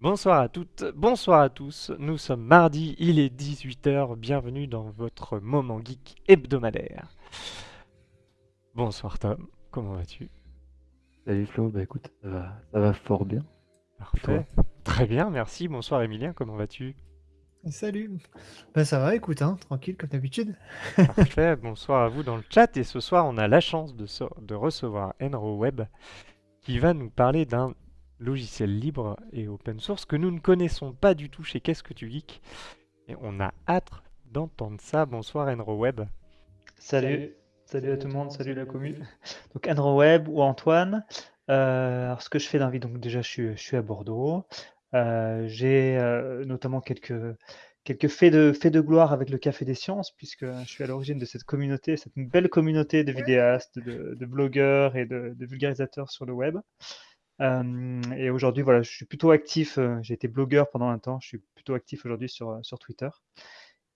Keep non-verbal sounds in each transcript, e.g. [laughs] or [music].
Bonsoir à toutes, bonsoir à tous. Nous sommes mardi, il est 18h. Bienvenue dans votre moment geek hebdomadaire. Bonsoir Tom, comment vas-tu? Salut Flo, bah écoute, ça va, ça va fort bien. Parfait. Très bien, merci. Bonsoir Emilien, comment vas-tu? Salut. Bah ça va, écoute, hein, tranquille comme d'habitude. Parfait, [laughs] bonsoir à vous dans le chat. Et ce soir, on a la chance de, so- de recevoir Enro Web qui va nous parler d'un logiciel libre et open source que nous ne connaissons pas du tout chez Qu'est-ce que tu geeks. Et on a hâte d'entendre ça. Bonsoir Enro Web. Salut, salut à tout le monde, salut la commu. [laughs] Donc Andrew Webb ou Antoine. Euh, alors ce que je fais dans la vie, donc déjà je suis, je suis à Bordeaux. Euh, j'ai euh, notamment quelques, quelques faits de, faits de gloire avec le Café des Sciences, puisque je suis à l'origine de cette communauté, cette belle communauté de vidéastes, de, de blogueurs et de, de vulgarisateurs sur le web. Et aujourd'hui, voilà, je suis plutôt actif. J'ai été blogueur pendant un temps, je suis plutôt actif aujourd'hui sur, sur Twitter.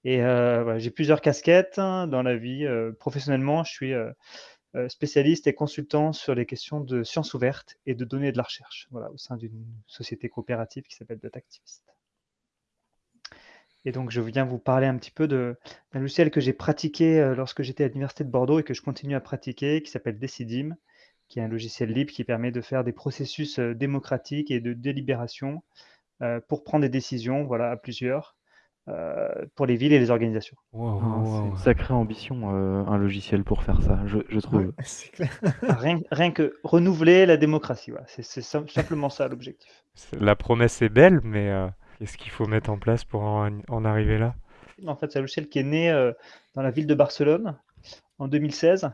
Et voilà, j'ai plusieurs casquettes hein, dans la vie. Professionnellement, je suis spécialiste et consultant sur les questions de sciences ouvertes et de données de la recherche, voilà, au sein d'une société coopérative qui s'appelle Datactivist. Et donc, je viens vous parler un petit peu d'un logiciel que j'ai pratiqué lorsque j'étais à l'Université de Bordeaux et que je continue à pratiquer, qui s'appelle Decidim, qui est un logiciel libre qui permet de faire des processus euh, démocratiques et de délibération euh, pour prendre des décisions voilà, à plusieurs euh, pour les villes et les organisations. Wow, Ah, wow, c'est wow. une sacrée ambition, euh, un logiciel pour faire ça, je, je trouve. Ouais, [laughs] c'est clair. Rien, rien que renouveler la démocratie, voilà. c'est c'est sim- simplement ça l'objectif. La promesse est belle, mais euh, qu'est-ce qu'il faut mettre en place pour en, en arriver là? En fait, c'est un logiciel qui est né euh, dans la ville de Barcelone en 2016.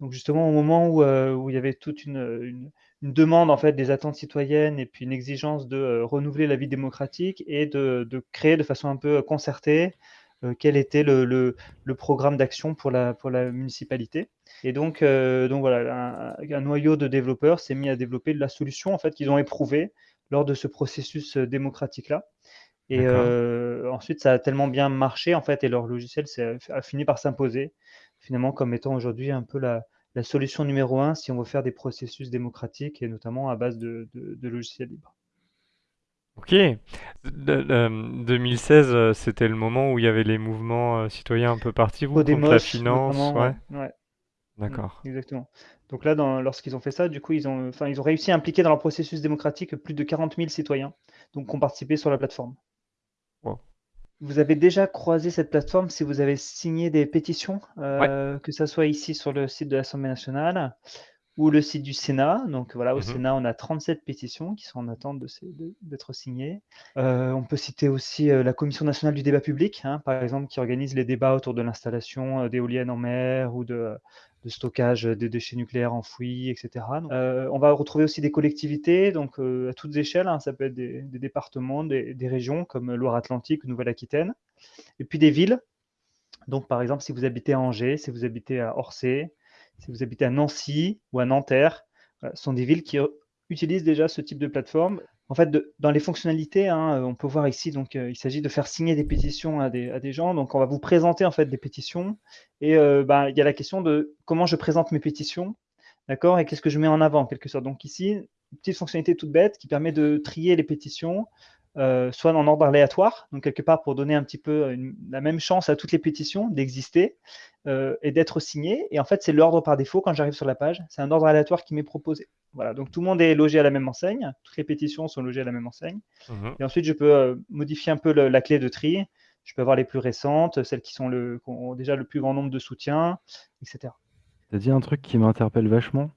Donc justement au moment où, euh, où il y avait toute une, une- une demande en fait des attentes citoyennes et puis une exigence de euh, renouveler la vie démocratique et de, de créer de façon un peu concertée euh, quel était le, le- le programme d'action pour la, pour la municipalité. Et donc, euh, donc voilà, un, un noyau de développeurs s'est mis à développer la solution en fait qu'ils ont éprouvée lors de ce processus euh, démocratique-là. Et euh, ensuite, ça a tellement bien marché, en fait, et leur logiciel a fini par s'imposer, finalement, comme étant aujourd'hui un peu la, la solution numéro un si on veut faire des processus démocratiques, et notamment à base de, de- de logiciels libres. Ok. De- de- 2016, euh, c'était le moment où il y avait les mouvements euh, citoyens un peu partout contre la finance. Ouais, ouais, d'accord. mm, exactement. Donc là, lorsqu'ils ont fait ça, du coup, ils ont, ils ont réussi à impliquer dans leur processus démocratique plus de 40 000 citoyens, donc, qui ont participé sur la plateforme. Wow. Vous avez déjà croisé cette plateforme si vous avez signé des pétitions, euh, que ça soit ici sur le site de l'Assemblée nationale ou le site du Sénat. Donc voilà, au Mhm. Sénat, on a 37 pétitions qui sont en attente d'être signées. Euh, on peut citer aussi euh, la Commission nationale du débat public, hein, par exemple, qui organise les débats autour de l'installation euh, d'éoliennes en mer ou de, de stockage des déchets nucléaires enfouis, etc. Donc, on va retrouver aussi des collectivités, donc à toutes échelles, hein, ça peut être des, des départements, des, des régions comme Loire-Atlantique ou Nouvelle-Aquitaine, et puis des villes. Donc par exemple, si vous habitez à Angers, si vous habitez à Orsay, si vous habitez à Nancy ou à Nanterre, euh, ce sont des villes qui euh, utilisent déjà ce type de plateforme. En fait, dans les fonctionnalités, hein, on peut voir ici, donc euh, il s'agit de faire signer des pétitions à des, gens. Donc on va vous présenter en fait des pétitions et euh, bah, il y a la question de comment je présente mes pétitions, d'accord, et qu'est-ce que je mets en avant en quelque sorte. Donc ici, une petite fonctionnalité toute bête qui permet de trier les pétitions, euh, soit en ordre aléatoire, donc quelque part pour donner un petit peu une- la même chance à toutes les pétitions d'exister euh, et d'être signées. Et en fait, c'est l'ordre par défaut quand j'arrive sur la page. C'est un ordre aléatoire qui m'est proposé. Voilà, donc tout le monde est logé à la même enseigne. Toutes les pétitions sont logées à la même enseigne. Mhm. Et ensuite, je peux euh, modifier un peu le- la clé de tri. Je peux avoir les plus récentes, celles qui, sont le, qui ont déjà le plus grand nombre de soutiens, etc. T'as dit un truc qui m'interpelle vachement.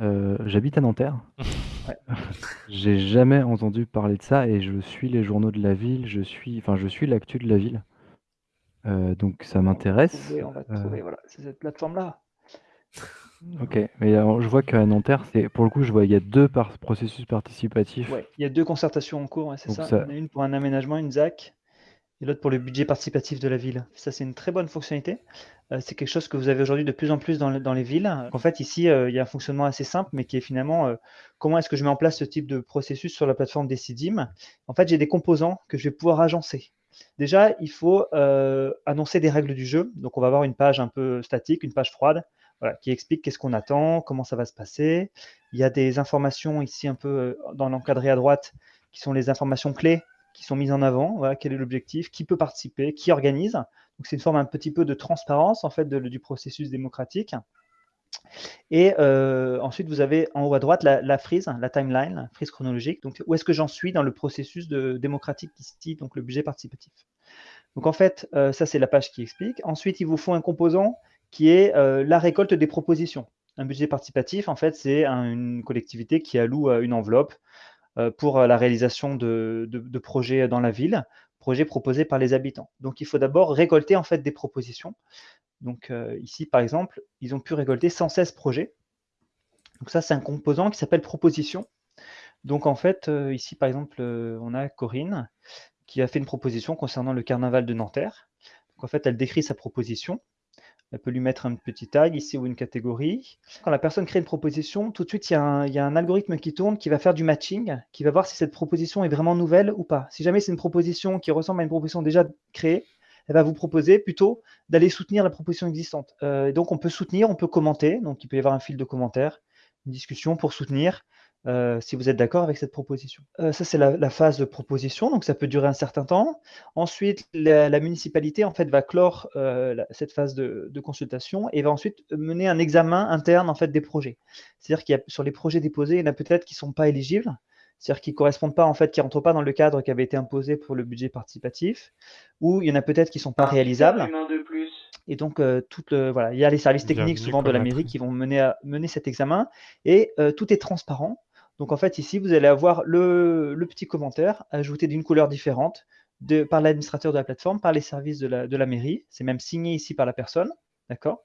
Euh, j'habite à Nanterre. [laughs] Ouais. [laughs] J'ai jamais entendu parler de ça et je suis les journaux de la ville, je suis, enfin, je suis l'actu de la ville. Euh, donc ça On va m'intéresse. trouver, on va Euh, trouver, voilà, c'est cette plateforme-là. [laughs] ok, mais alors, je vois qu'à Nanterre, c'est pour le coup, je vois il y a deux par- processus participatifs. Ouais, il y a deux concertations en cours, ouais, c'est ça. ça- Il y en a une pour un aménagement, une ZAC, et l'autre pour le budget participatif de la ville. Ça, c'est une très bonne fonctionnalité. Euh, c'est quelque chose que vous avez aujourd'hui de plus en plus dans, le- dans les villes. En fait, ici, euh, il y a un fonctionnement assez simple, mais qui est finalement euh, comment est-ce que je mets en place ce type de processus sur la plateforme Decidim. En fait, j'ai des composants que je vais pouvoir agencer. Déjà, il faut annoncer des règles du jeu. Donc, on va avoir une page un peu statique, une page froide, qui explique qu'est-ce qu'on attend, comment ça va se passer. Il y a des informations ici un peu dans l'encadré à droite qui sont les informations clés qui sont mises en avant, quel est l'objectif, qui peut participer, qui organise. Donc c'est une forme un petit peu de transparence en fait du processus démocratique. Et euh, ensuite, vous avez en haut à droite la, frise, la timeline, la frise chronologique. Donc, où est-ce que j'en suis dans le processus de, démocratique ici, donc le budget participatif? Donc, en fait, euh, ça, c'est la page qui explique. Ensuite, il vous faut un composant qui est euh, la récolte des propositions. Un budget participatif, en fait, c'est une collectivité qui alloue une enveloppe pour la réalisation de, projets dans la ville, projets proposés par les habitants. Donc, il faut d'abord récolter en fait des propositions. Donc euh, ici, par exemple, ils ont pu récolter 116 projets. Donc ça, c'est un composant qui s'appelle proposition. Donc en fait, euh, ici, par exemple, euh, on a Corinne qui a fait une proposition concernant le carnaval de Nanterre. Donc en fait, elle décrit sa proposition. Elle peut lui mettre un petit tag ici ou une catégorie. Quand la personne crée une proposition, tout de suite, il y, a un, algorithme qui tourne qui va faire du matching, qui va voir si cette proposition est vraiment nouvelle ou pas. Si jamais c'est une proposition qui ressemble à une proposition déjà créée, elle va vous proposer plutôt d'aller soutenir la proposition existante. Euh, donc on peut soutenir, on peut commenter, donc il peut y avoir un fil de commentaires, une discussion pour soutenir euh, si vous êtes d'accord avec cette proposition. Euh, ça, c'est la, phase de proposition, donc ça peut durer un certain temps. Ensuite, la, municipalité en fait va clore cette phase de, consultation et va ensuite mener un examen interne en fait des projets. C'est-à-dire qu'il y a sur les projets déposés, il y en a peut-être qui ne sont pas éligibles c'est-à-dire qui ne correspondent pas, en fait, qui rentrent pas dans le cadre qui avait été imposé pour le budget participatif, ou il y en a peut-être qui ne sont pas réalisables. Et donc, euh, voilà, il y a les services techniques souvent de la mairie qui vont mener, à, mener cet examen, et euh, tout est transparent. Donc, en fait, ici, vous allez avoir le, petit commentaire ajouté d'une couleur différente de, par l'administrateur de la plateforme, par les services de la, de la mairie. C'est même signé ici par la personne, d'accord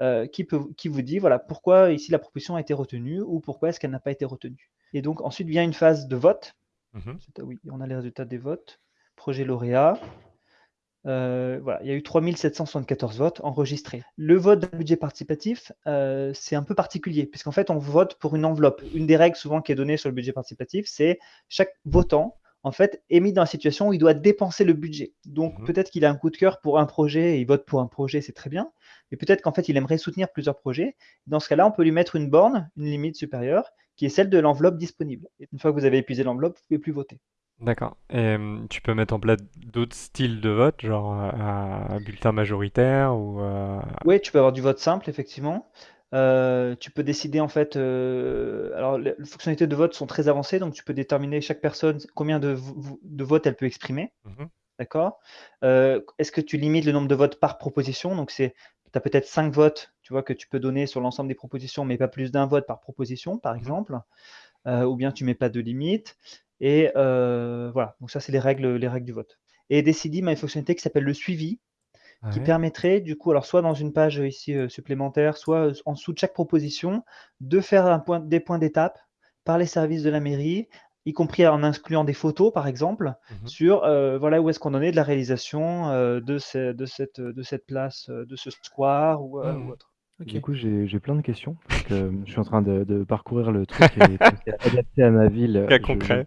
euh, qui, peut, qui vous dit voilà pourquoi ici la proposition a été retenue ou pourquoi est-ce qu'elle n'a pas été retenue. Et donc ensuite vient une phase de vote. Mmh oui, on a les résultats des votes. Projet lauréat. Euh, voilà, il y a eu 3774 votes enregistrés. Le vote d'un budget participatif, euh, c'est un peu particulier, puisqu'en fait, on vote pour une enveloppe. Une des règles souvent qui est donnée sur le budget participatif, c'est chaque votant en fait, est mis dans la situation où il doit dépenser le budget. Donc, mmh peut-être qu'il a un coup de cœur pour un projet et il vote pour un projet, c'est très bien. Mais peut-être qu'en fait, il aimerait soutenir plusieurs projets. Dans ce cas-là, on peut lui mettre une borne, une limite supérieure, qui est celle de l'enveloppe disponible. Et une fois que vous avez épuisé l'enveloppe, vous ne pouvez plus voter. D'accord. Et tu peux mettre en place d'autres styles de vote, genre un bulletin majoritaire ou Oui, tu peux avoir du vote simple, effectivement. Euh, tu peux décider en fait, euh, alors les fonctionnalités de vote sont très avancées, donc tu peux déterminer chaque personne combien de, de votes elle peut exprimer. Mmh D'accord euh, Est-ce que tu limites le nombre de votes par proposition? Donc c'est, tu as peut-être 5 votes, tu vois, que tu peux donner sur l'ensemble des propositions, mais pas plus d'un vote par proposition, par mmh exemple. ou bien tu mets pas de limite. Et voilà, donc ça c'est les règles, les règles du vote. Et Decidim a une fonctionnalité qui s'appelle le suivi qui permettrait du coup, alors soit dans une page ici supplémentaire, soit en dessous de chaque proposition, de faire un point, des points d'étape par les services de la mairie, y compris en incluant des photos par exemple, mmh sur voilà où est-ce qu'on en est de la réalisation de, de, cette, de cette place, de ce square ou, mmh. autre. Du coup, j'ai plein de questions. [laughs] je suis en train de, parcourir le truc et adapté à ma ville. Cas concret.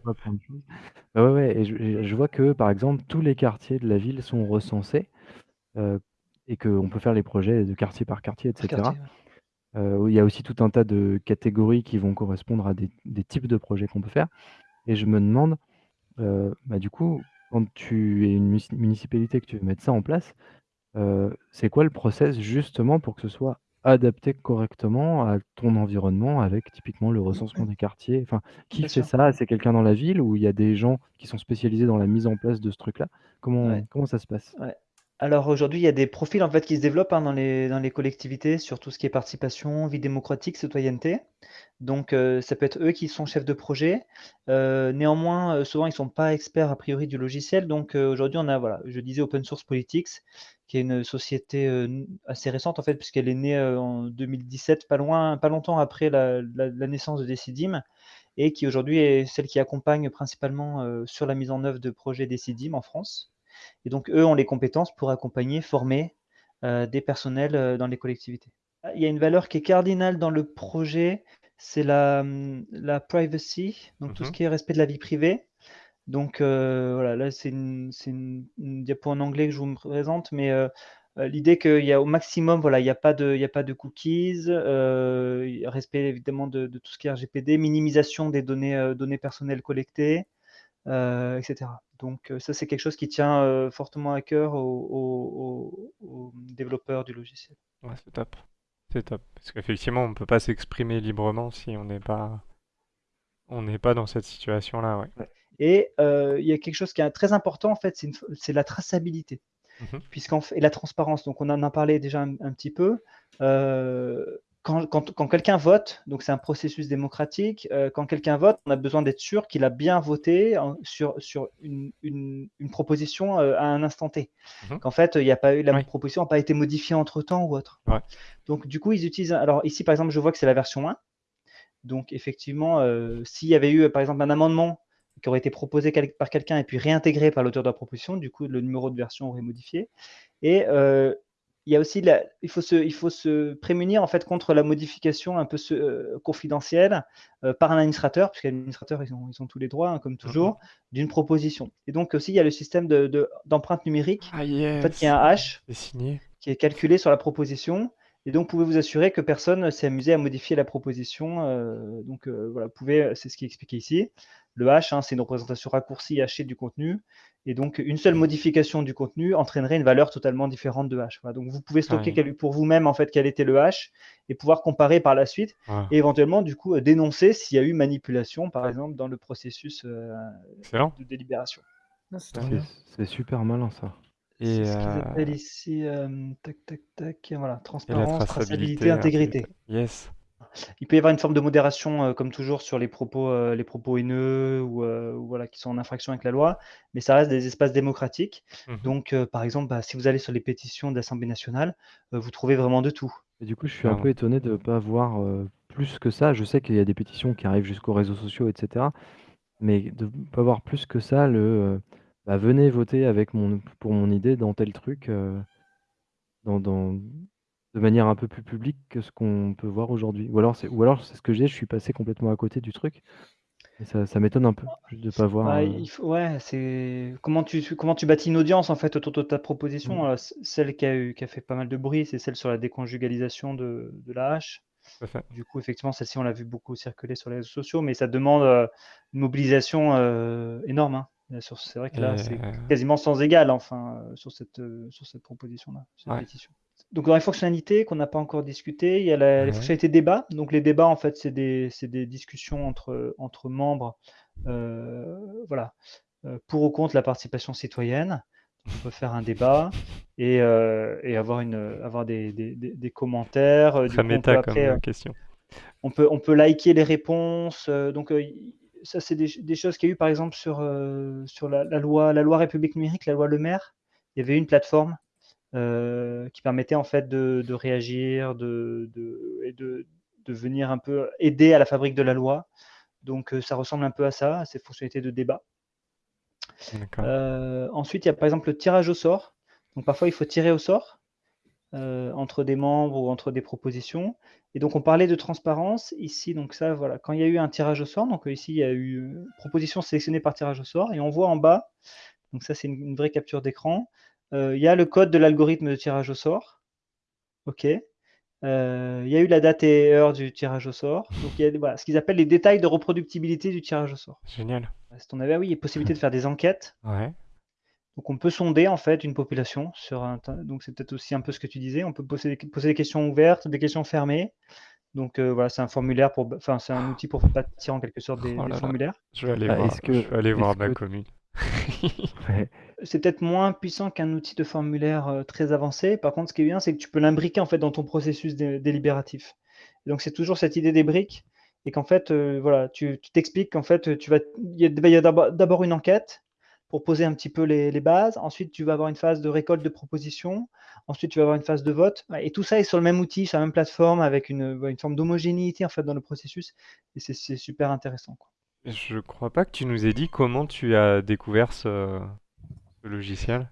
Bah ouais, ouais, et je, je, vois que, par exemple, tous les quartiers de la ville sont recensés. Euh, et qu'on peut faire les projets de quartier par quartier, etc. Euh, il y a aussi tout un tas de catégories qui vont correspondre à des, types de projets qu'on peut faire. Et je me demande, euh, bah, du coup, quand tu es une municipalité que tu veux mettre ça en place, c'est quoi le process justement pour que ce soit adapté correctement à ton environnement avec typiquement le recensement des quartiers? Enfin, qui fait ça? C'est quelqu'un dans la ville ou il y a des gens qui sont spécialisés dans la mise en place de ce truc-là? Comment, comment ça se passe? Alors aujourd'hui, il y a des profils en fait qui se développent hein, dans les, dans les collectivités sur tout ce qui est participation, vie démocratique, citoyenneté. Donc euh, ça peut être eux qui sont chefs de projet. Euh, néanmoins, euh, souvent ils ne sont pas experts a priori du logiciel. Donc aujourd'hui, on a, voilà, je disais Open Source Politics, qui est une société assez récente en fait, puisqu'elle est née en 2017, pas loin, pas longtemps après la, la naissance de Decidim, et qui aujourd'hui est celle qui accompagne principalement sur la mise en œuvre de projets Decidim en France. Et donc, eux ont les compétences pour accompagner, former des personnels dans les collectivités. Il y a une valeur qui est cardinale dans le projet, c'est la, la privacy, donc tout ce mmh qui est respect de la vie privée. Donc euh, voilà, là c'est une, une, diapo en anglais que je vous présente, mais l'idée qu'il y a au maximum, voilà, il n'y a, pas de, il a pas de cookies, respect évidemment de, de, tout ce qui est RGPD, minimisation des données, données personnelles collectées, etc. Donc ça, c'est quelque chose qui tient fortement à cœur aux, développeurs du logiciel. Ouais, c'est top. C'est top. Parce qu'effectivement, on ne peut pas s'exprimer librement si on n'est pas, on n'est pas dans cette situation-là. Ouais. Et il y a quelque chose qui est très important, en fait, c'est la traçabilité. Mmh et la transparence. Donc, on en a parlé déjà un, petit peu. quand, quelqu'un vote, donc c'est un processus démocratique, quand quelqu'un vote, on a besoin d'être sûr qu'il a bien voté sur, sur une, proposition à un instant T. Mmh Qu'en fait, il a pas eu, la proposition n'a pas été modifiée entre temps ou autre. Donc, du coup, ils utilisent. Alors, ici, par exemple, je vois que c'est la version 1. Donc, effectivement, s'il y avait eu, par exemple, un amendement qui aurait été proposé par quelqu'un et puis réintégré par l'auteur de la proposition. Du coup, le numéro de version aurait modifié. Et euh, il y a aussi, il, faut se, il faut se prémunir en fait contre la modification un peu euh, confidentielle euh, par un administrateur, puisque l'administrateur, ils ont, ils ont tous les droits, hein, comme toujours, mhm. d'une proposition. Et donc aussi, il y a le système d'empreinte de, numérique, ah, en fait, qui est un hash, qui est calculé sur la proposition. Et donc, vous pouvez vous assurer que personne s'est amusé à modifier la proposition. donc, voilà, vous pouvez, c'est ce qui est expliqué ici. Le hash, hein, c'est une représentation raccourcie hachée du contenu. Et donc, une seule modification du contenu entraînerait une valeur totalement différente de hash. Donc, vous pouvez stocker pour vous-même en fait quel était le hash et pouvoir comparer par la suite et éventuellement du coup dénoncer s'il y a eu manipulation, par exemple, dans le processus euh, de délibération. Ah, c'est super malin ça. C'est ce qu'ils euh, appellent ici, euh, tac, tac, tac, voilà, transparence, traçabilité, intégrité. Yes. Il peut y avoir une forme de modération, euh, comme toujours, sur les propos, euh, les propos haineux euh, ou, voilà, qui sont en infraction avec la loi, mais ça reste des espaces démocratiques. Mmh Donc, par exemple, bah, si vous allez sur les pétitions de l'Assemblée nationale, vous trouvez vraiment de tout. Et du coup, je suis un peu étonné de ne pas voir plus que ça. Je sais qu'il y a des pétitions qui arrivent jusqu'aux réseaux sociaux, etc. Mais de ne pas voir plus que ça le bah, venez voter avec mon, pour mon idée dans tel truc, dans, dans, de manière un peu plus publique que ce qu'on peut voir aujourd'hui. Ou alors c'est ou alors c'est ce que j'ai, je suis passé complètement à côté du truc et ça ça m'étonne un peu de pas voir, bah, il ouais, c'est comment tu comment tu bâtis une audience, en fait, autour de ta proposition? Mmh. celle qui a eu qui a fait pas mal de bruit, c'est celle sur la déconjugalisation de de la hache. Du coup, effectivement, celle-ci, on l'a vu beaucoup circuler sur les réseaux sociaux, mais ça demande, une mobilisation, énorme, hein. C'est vrai que là, c'est quasiment sans égal, enfin, sur cette, sur cette proposition-là, cette pétition. Donc dans les fonctionnalités qu'on n'a pas encore discuté, il y a la, les fonctionnalités débat. Donc les débats, en fait, c'est des, des, discussions entre, entre membres, euh, voilà, euh, pour ou contre la participation citoyenne. On peut faire un débat et, euh, et avoir, une, avoir des, des, des commentaires. Très méta comme question. On peut, on peut liker les réponses. donc ça, c'est des, choses qu'il y a eu, par exemple, sur, sur la, la, loi, la loi République numérique, la loi Le Maire. Il y avait une plateforme euh, qui permettait en fait de, réagir de, et de, venir un peu aider à la fabrique de la loi. Donc euh, ça ressemble un peu à ça, à ces fonctionnalités de débat. Euh, ensuite, il y a par exemple le tirage au sort. Donc parfois, il faut tirer au sort entre des membres ou entre des propositions. Et donc, on parlait de transparence ici. Donc ça, voilà, quand il y a eu un tirage au sort, donc ici, il y a eu proposition sélectionnée par tirage au sort, et on voit en bas, donc ça, c'est une vraie capture d'écran, euh, il y a le code de l'algorithme de tirage au sort. OK. Euh, il y a eu la date et heure du tirage au sort. Donc, il y a voilà, ce qu'ils appellent les détails de reproductibilité du tirage au sort. Génial. on avait, ah oui, il y a possibilité de faire des enquêtes. Ouais. Donc, on peut sonder en fait une population sur un. Donc, c'est peut-être aussi un peu ce que tu disais. On peut poser, poser des questions ouvertes, des questions fermées. Donc euh, voilà, c'est un formulaire pour, enfin c'est un outil pour bâtir en quelque sorte des, oh formulaires. Je vais aller ah, voir. Que, je vais aller voir ma commune. [laughs] C'est peut-être moins puissant qu'un outil de formulaire euh, très avancé. Par contre, ce qui est bien, c'est que tu peux l'imbriquer en fait dans ton processus délibératif. donc c'est toujours cette idée des briques et qu'en fait, euh, voilà, tu t'expliques qu'en fait, tu vas, il y a, d'abord une enquête pour poser un petit peu les, bases. Ensuite, tu vas avoir une phase de récolte de propositions. Ensuite, tu vas avoir une phase de vote. Et tout ça est sur le même outil, sur la même plateforme, avec une, une forme d'homogénéité en fait dans le processus. Et c'est super intéressant. Quoi. Je crois pas que tu nous aies dit comment tu as découvert ce, logiciel.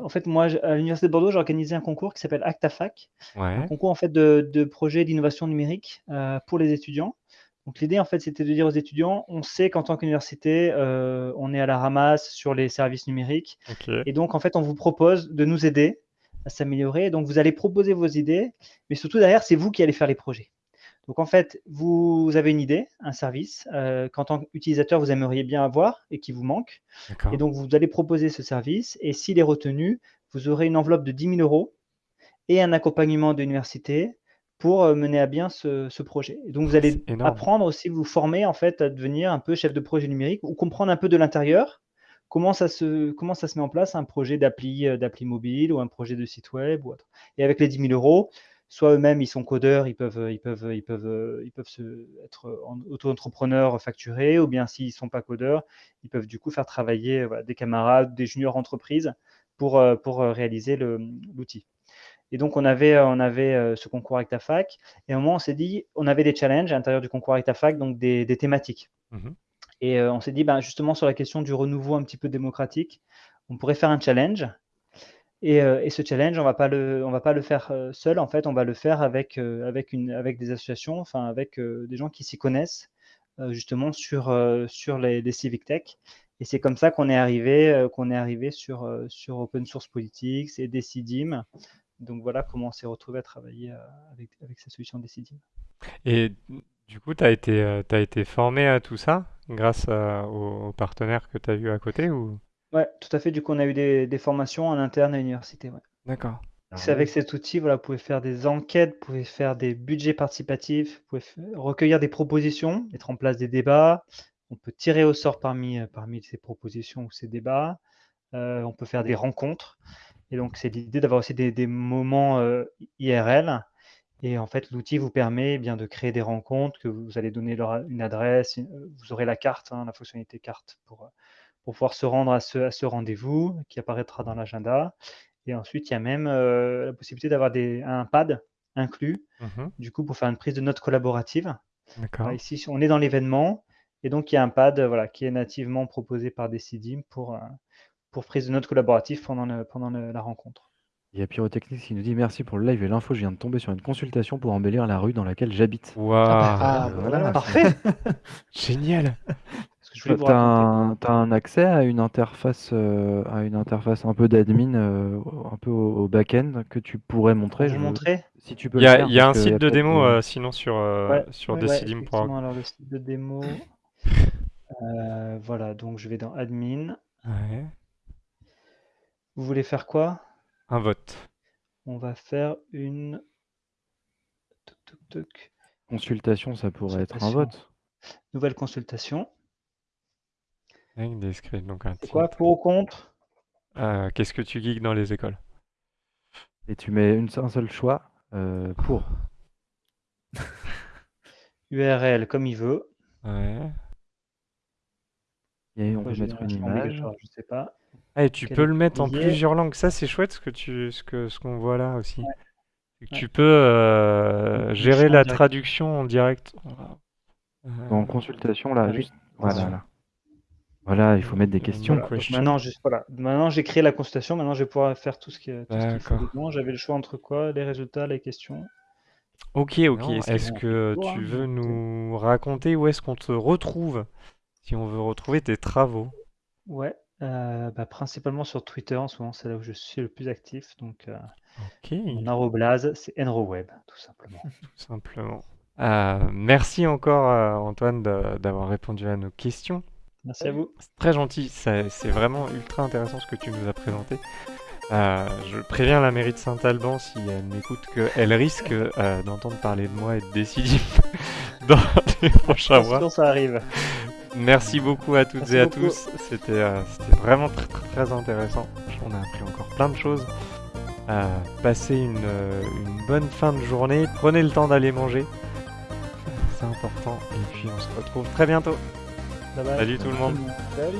En fait, moi, à l'Université de Bordeaux, j'ai organisé un concours qui s'appelle ActaFac, un concours en fait de, de projets d'innovation numérique euh, pour les étudiants. Donc l'idée, en fait, c'était de dire aux étudiants, on sait qu'en tant qu'université, euh, on est à la ramasse sur les services numériques. Et donc, en fait, on vous propose de nous aider à s'améliorer. Donc, vous allez proposer vos idées, mais surtout derrière, c'est vous qui allez faire les projets. Donc en fait, vous avez une idée, un service euh, qu'en tant qu'utilisateur, vous aimeriez bien avoir et qui vous manque. Et donc vous allez proposer ce service et s'il est retenu, vous aurez une enveloppe de 10 000 euros et un accompagnement de l'université pour euh, mener à bien ce, projet. Et donc vous allez apprendre aussi, vous former en fait à devenir un peu chef de projet numérique ou comprendre un peu de l'intérieur comment ça, se, comment ça se met en place un projet d'appli euh, d'appli mobile ou un projet de site web ou autre. Et avec les 10 000 euros, soit eux-mêmes ils sont codeurs, ils peuvent, ils peuvent, ils peuvent, ils peuvent se, être auto-entrepreneurs facturés, ou bien s'ils ne sont pas codeurs, ils peuvent du coup faire travailler des camarades, des juniors entreprises pour, euh, pour réaliser l'outil. Et donc, on avait, on avait euh, ce concours avec ta fac. Et à un moment, on s'est dit, on avait des challenges à l'intérieur du concours avec ta fac, donc des, thématiques. Mmh et euh, on s'est dit, ben, justement, sur la question du renouveau un petit peu démocratique, on pourrait faire un challenge. Et, euh, ce challenge, on ne va pas le faire seul. En fait, on va le faire avec, avec, une, avec des associations, enfin, avec des gens qui s'y connaissent, justement, sur, sur les, les civic tech. Et c'est comme ça qu'on est arrivé, qu'on est arrivé sur, sur Open Source Politics et Decidim, donc voilà comment on s'est retrouvé à travailler euh, avec, avec cette solution Decidim. Et du coup, tu as, été, euh, as été formé à tout ça grâce aux, partenaires que tu as eu à côté ou... Ouais, tout à fait. Du coup, on a eu des, formations en interne à l'université. D'accord. C'est avec cet outil, voilà, vous pouvez faire des enquêtes, vous pouvez faire des budgets participatifs, vous pouvez recueillir des propositions, mettre en place des débats. On peut tirer au sort parmi, euh, parmi ces propositions ou ces débats. on peut faire des rencontres. Et donc, c'est l'idée d'avoir aussi des, moments euh, IRL. Et en fait, l'outil vous permet eh bien de créer des rencontres, que vous allez donner leur, une adresse, vous aurez la carte, hein, la fonctionnalité carte pour, pour pouvoir se rendre à ce, à ce rendez-vous qui apparaîtra dans l'agenda. Et ensuite, il y a même euh, la possibilité d'avoir un pad inclus, mmh du coup, pour faire une prise de notes collaborative. ici, on est dans l'événement, et donc il y a un pad voilà, qui est nativement proposé par Decidim pour, euh, pour prise de notes collaborative pendant, pendant la rencontre. Il y a Pyrotechnique qui nous dit merci pour le live et l'info. Je viens de tomber sur une consultation pour embellir la rue dans laquelle j'habite. Waouh, ah, bah, voilà, parfait. [laughs] Génial. Tu as, un accès à une interface, euh, à une interface un peu d'admin, euh, un peu au, back-end que tu pourrais montrer? Je montrer Si tu peux. Il y a, y a un site de démo euh, sinon sur ouais, sur ouais, alors le site de démo. [laughs] voilà, donc je vais dans admin. Vous voulez faire quoi? Un vote. On va faire une Consultation, ça pourrait être un vote. Nouvelle consultation. donc un C'est quoi pour ou contre? Euh, Qu'est-ce que tu geeks dans les écoles? Et tu mets une, un seul choix euh, pour. [laughs] URL comme il veut. Ouais. Et on peut mettre une image. Je sais pas. Ah, et tu peux le mettre en plusieurs langues. Ça, c'est chouette ce que tu, ce que, ce qu'on voit là aussi. Tu peux euh, gérer la traduction en direct. En consultation, là, juste. Voilà, Voilà, il faut mettre des questions. Maintenant, voilà. Maintenant, j'ai créé la consultation. Maintenant, je vais pouvoir faire tout ce qui est. J'avais le choix entre quoi? Les résultats, les questions. Ok, ok. Est-ce que tu veux nous raconter où est-ce qu'on te retrouve? Si on veut retrouver tes travaux Ouais, euh, bah, principalement sur Twitter en ce moment, c'est là où je suis le plus actif. Donc, euh, mon arroblase, c'est enroweb, tout simplement. [laughs] Tout simplement. Euh, merci encore, Antoine, d'avoir répondu à nos questions. Merci à vous. C'est très gentil, c'est vraiment ultra intéressant ce que tu nous as présenté. je préviens la mairie de Saint-Alban si elle m'écoute qu'elle risque d'entendre parler de moi et de décider [laughs] dans les prochains mois. ça arrive. Merci beaucoup à toutes et à tous. C'était vraiment très, très, intéressant. On a appris encore plein de choses. Euh, passez une, une, bonne fin de journée. Prenez le temps d'aller manger. C'est important. Et puis on se retrouve très bientôt. Salut tout le monde. Salut.